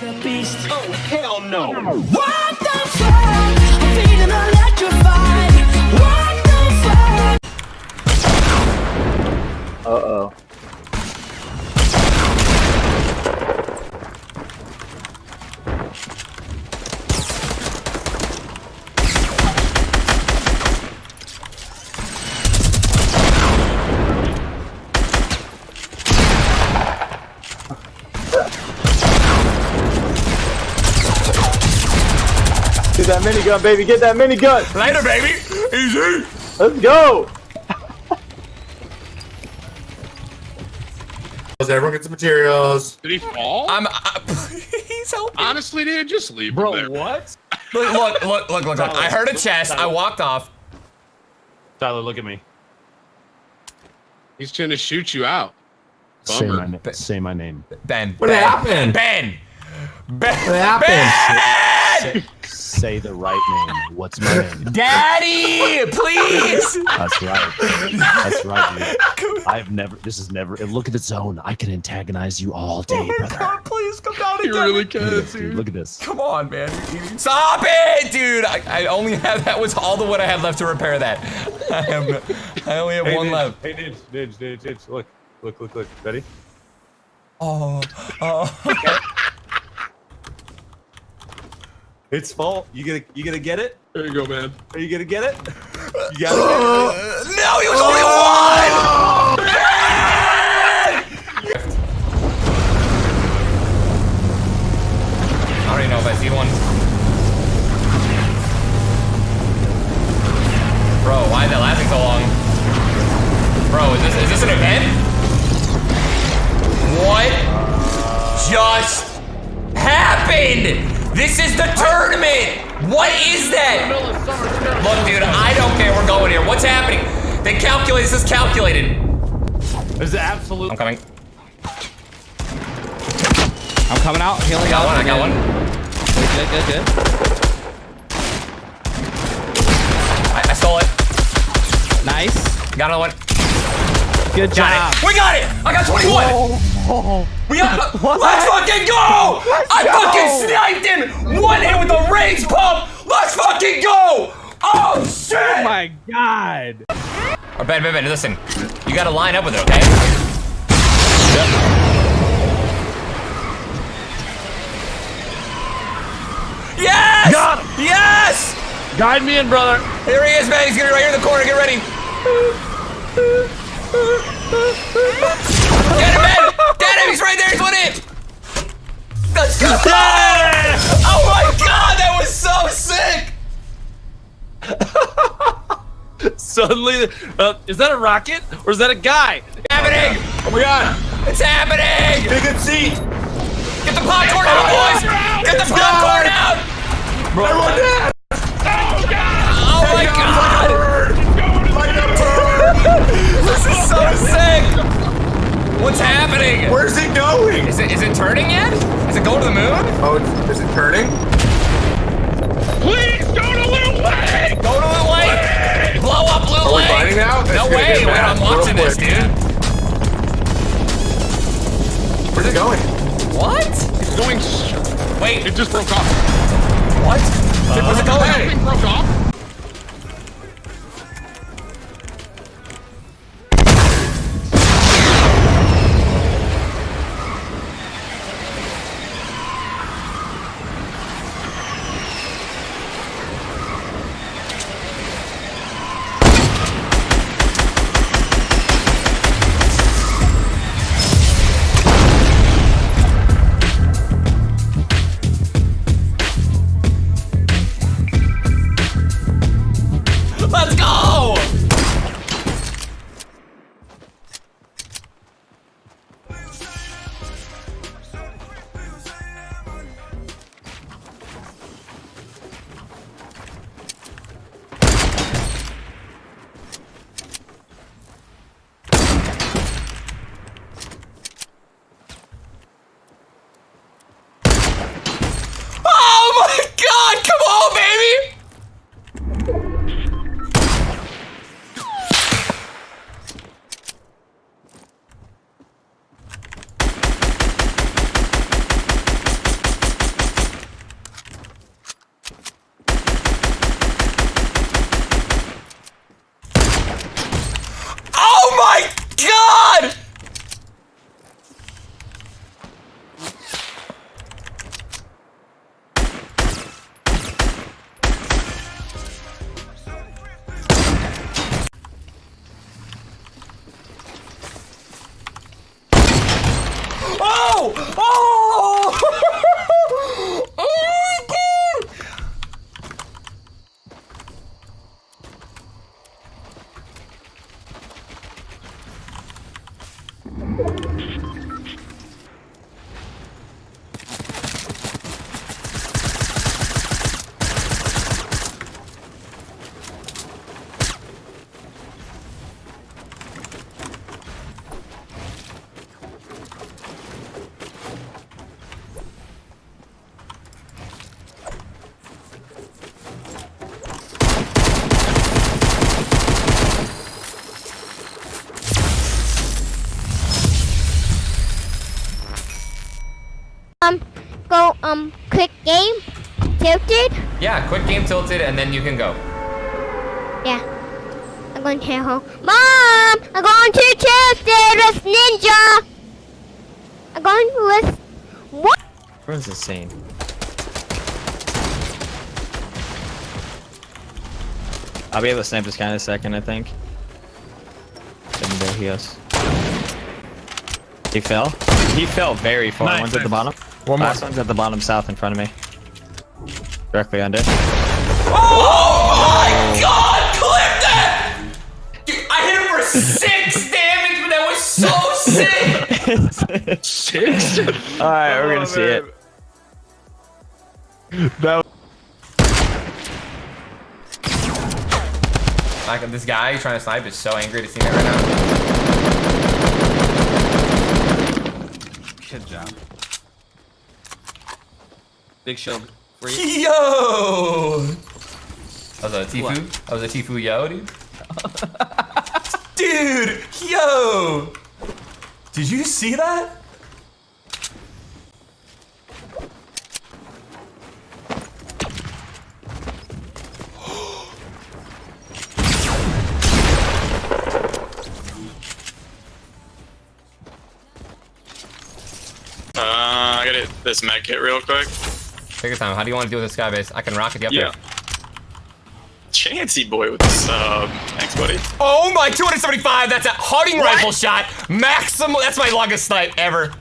The beast. Oh, hell no. What the fuck? I'm feeling electrified. What the fuck? Uh-oh. That minigun, baby. Get that minigun. Later, baby. Easy. Let's go. Everyone get some materials. Did he fall? I'm. I, please help me. Honestly, dude, just leave Bro, him there. what? Look, look, look, look, look, look. I heard a chest. I walked off. Tyler, look at me. He's trying to shoot you out. Say Bummer. my, say my name. Ben. What ben, happened? Ben. Ben. What happened? Ben! Say the right name. What's my name? Daddy, please. That's right. That's right, dude. I've never. This is never. Look at the zone. I can antagonize you all day, Oh my brother. God, please come down and You really can, Look at dude. dude. Look at this. Come on, man. Stop it, dude. I, I only have that was all the wood I had left to repair that. I have. I only have one Nidge, left. Hey, Nidge, Nidge, Nidge, Nidge. Look, look, look, look. Ready? Oh. Oh. It's full. You gonna, you gonna get it? There you go, man. Are you gonna get it? You got it. no, he was only one. I don't even know if I see one. Bro, why is that lasting so long? Bro, is this is this an event? What just happened? This is the tournament. What is that? Look, dude, I don't care. We're going here. What's happening? They calculate. This is calculated. This is absolute. I'm coming. I'm coming out, healing I got out. one. I got one. Good, good, good, I, I stole it. Nice. Got another one. Good Got job. it. We got it. I got 21. We got. Let's fucking go. I fucking sniped him. One hit with a range pump. Let's fucking go. Oh shit. Oh my god. Oh, Ben, Ben, Ben, listen. You gotta line up with it, okay? Yes! Got him. Yes! Guide me in, brother. Here he is, man. He's gonna be right here in the corner. Get ready. Right there. He's one in. Let's go! Oh my god, that was so sick! Suddenly, uh, is that a rocket or is that a guy? happening! Oh my god! It's happening! Get a good seat! Get the popcorn out, boys! Get the popcorn out! Everyone down! What's happening? Where's it going? Is it is it turning yet? Is it going to the moon? Oh, is it turning? Please go to Lil Wayne! Go to the lake! Blow up Blue Are we Lake! fighting now? This No way! get Wait, I'm real watching this, dude. Where's it going? What? It's going. sh- Wait, It just broke off. what? Uh, Where's it going? Something broke off. Oh! Oh! Go um quick game tilted? Yeah, quick game tilted, and then you can go. Yeah. I'm going to home. Mom, I'm going to tilted with Ninja. I'm going with what? Where's the scene? I'll be able to snap this guy in a second, I think. And there he goes. He fell. He fell very far. Nice, one's at the bottom. One more. Last one's at the bottom south in front of me. Directly under. Oh my god! Clip that! Dude, I hit him for six damage, but that was so sick! Six? Alright, we're gonna oh, see it. That Like this guy trying to snipe is so angry to see me right now. Good job. Big shield. For you. Yo! That was a Tifu? That was a Tifu yo, dude? dude! Yo! Did you see that? I gotta hit this med kit real quick. Take your time. How do you want to deal with this guy base? I can rocket you up Yeah. there. Chancy boy with the sub. Thanks, uh, buddy. Oh my, 275. That's a hunting rifle shot. Maximum. That's my longest snipe ever.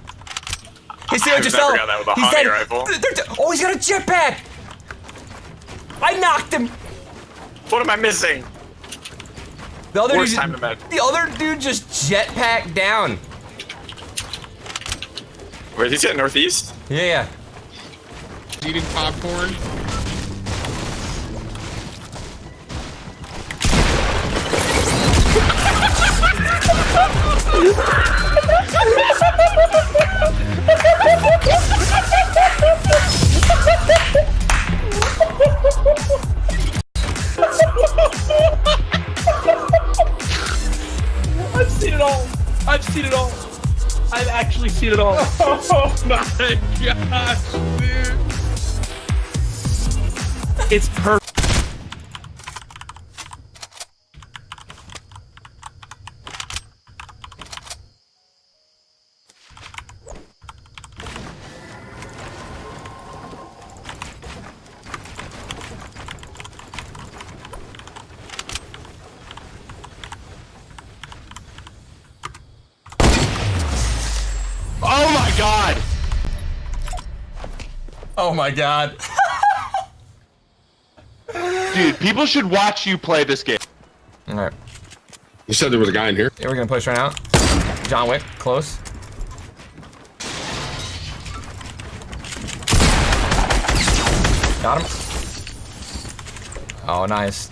You see what I've just never fell? got that with a He's hunting rifle. Th- they're de- oh, he's got a jetpack. I knocked him. What am I missing? The other Worst dude, time to med. the other dude just jetpacked down. Where is he at? Northeast? Yeah, yeah. Eating popcorn. I've seen it all. I've seen it all. I've actually seen it all. Oh my gosh, dude. It's perfect. Oh my god. Dude, people should watch you play this game. All right. You said there was a guy in here? Yeah, we're gonna push right now. John Wick, close. Got him. Oh, nice.